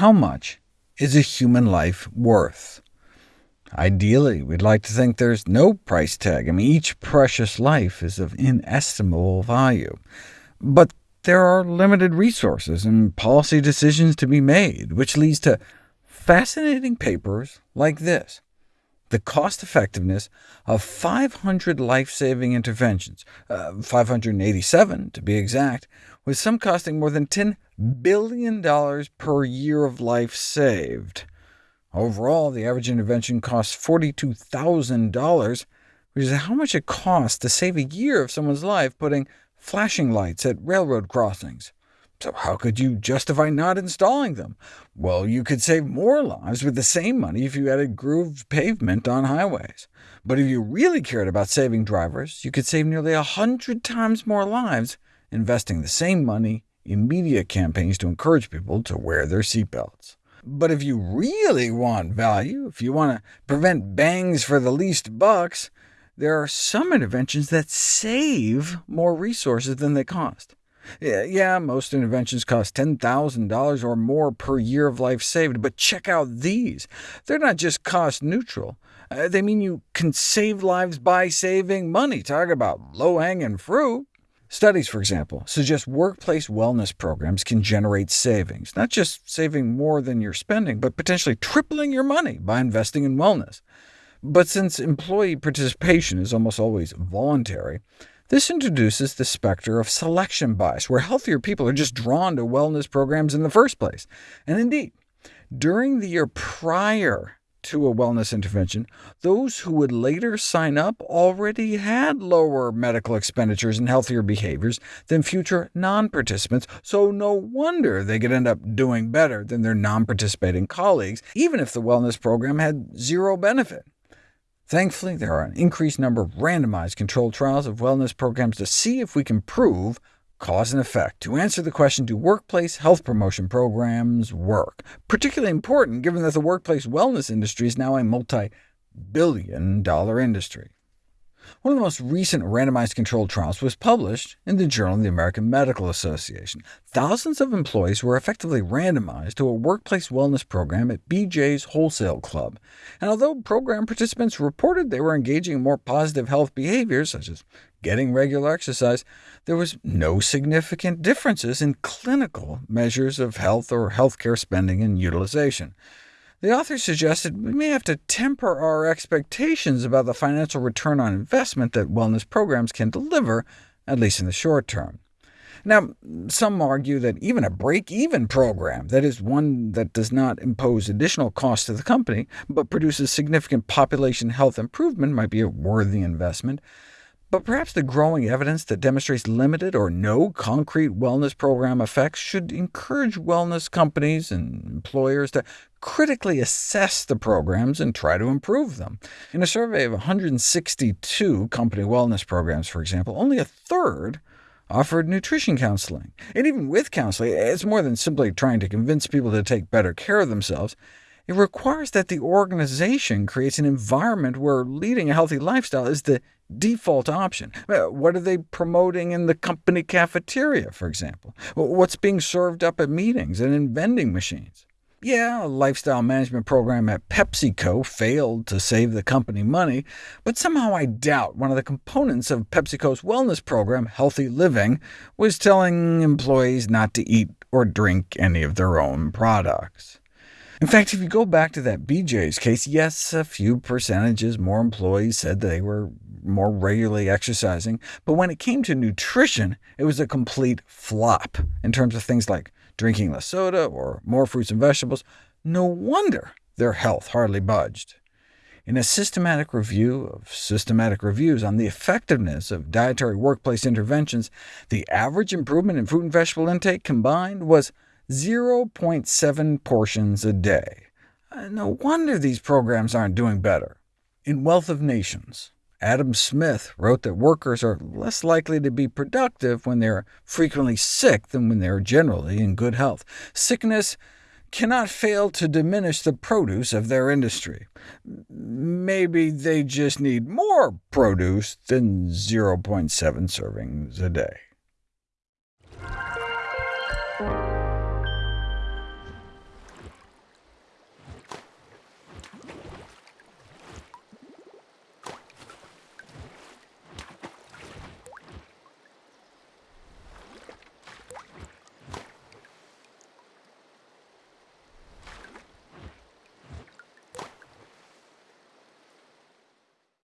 how much is a human life worth? Ideally, we'd like to think there's no price tag. I mean, each precious life is of inestimable value. But there are limited resources and policy decisions to be made, which leads to fascinating papers like this. The cost-effectiveness of 500 life-saving interventions, uh, 587 to be exact, with some costing more than $10 billion per year of life saved. Overall, the average intervention costs $42,000, which is how much it costs to save a year of someone's life putting flashing lights at railroad crossings. So how could you justify not installing them? Well, you could save more lives with the same money if you added grooved pavement on highways. But if you really cared about saving drivers, you could save nearly a hundred times more lives investing the same money in media campaigns to encourage people to wear their seatbelts. But if you really want value, if you want to prevent bangs for the least bucks, there are some interventions that save more resources than they cost. Yeah, most interventions cost $10,000 or more per year of life saved, but check out these. They're not just cost-neutral. Uh, they mean you can save lives by saving money. Talk about low-hanging fruit. Studies, for example, suggest workplace wellness programs can generate savings, not just saving more than you're spending, but potentially tripling your money by investing in wellness. But since employee participation is almost always voluntary, this introduces the specter of selection bias, where healthier people are just drawn to wellness programs in the first place. And indeed, during the year prior to a wellness intervention, those who would later sign up already had lower medical expenditures and healthier behaviors than future non-participants, so no wonder they could end up doing better than their non-participating colleagues, even if the wellness program had zero benefit. Thankfully, there are an increased number of randomized controlled trials of wellness programs to see if we can prove Cause and effect. To answer the question, do workplace health promotion programs work? Particularly important, given that the workplace wellness industry is now a multi-billion dollar industry. One of the most recent randomized controlled trials was published in the Journal of the American Medical Association. Thousands of employees were effectively randomized to a workplace wellness program at BJ's Wholesale Club, and although program participants reported they were engaging in more positive health behaviors, such as getting regular exercise, there was no significant differences in clinical measures of health or healthcare spending and utilization. The author suggested we may have to temper our expectations about the financial return on investment that wellness programs can deliver, at least in the short term. Now, some argue that even a break-even program, that is, one that does not impose additional costs to the company, but produces significant population health improvement, might be a worthy investment. But perhaps the growing evidence that demonstrates limited or no concrete wellness program effects should encourage wellness companies and employers to critically assess the programs and try to improve them. In a survey of 162 company wellness programs, for example, only a third offered nutrition counseling. And even with counseling, it's more than simply trying to convince people to take better care of themselves. It requires that the organization creates an environment where leading a healthy lifestyle is the default option. Uh, what are they promoting in the company cafeteria, for example? What's being served up at meetings and in vending machines? Yeah, a lifestyle management program at PepsiCo failed to save the company money, but somehow I doubt one of the components of PepsiCo's wellness program, Healthy Living, was telling employees not to eat or drink any of their own products. In fact, if you go back to that BJ's case, yes, a few percentages more employees said they were more regularly exercising, but when it came to nutrition, it was a complete flop in terms of things like drinking less soda or more fruits and vegetables. No wonder their health hardly budged. In a systematic review of systematic reviews on the effectiveness of dietary workplace interventions, the average improvement in fruit and vegetable intake combined was 0.7 portions a day. Uh, no wonder these programs aren't doing better. In Wealth of Nations, Adam Smith wrote that workers are less likely to be productive when they are frequently sick than when they are generally in good health. Sickness cannot fail to diminish the produce of their industry. Maybe they just need more produce than 0.7 servings a day.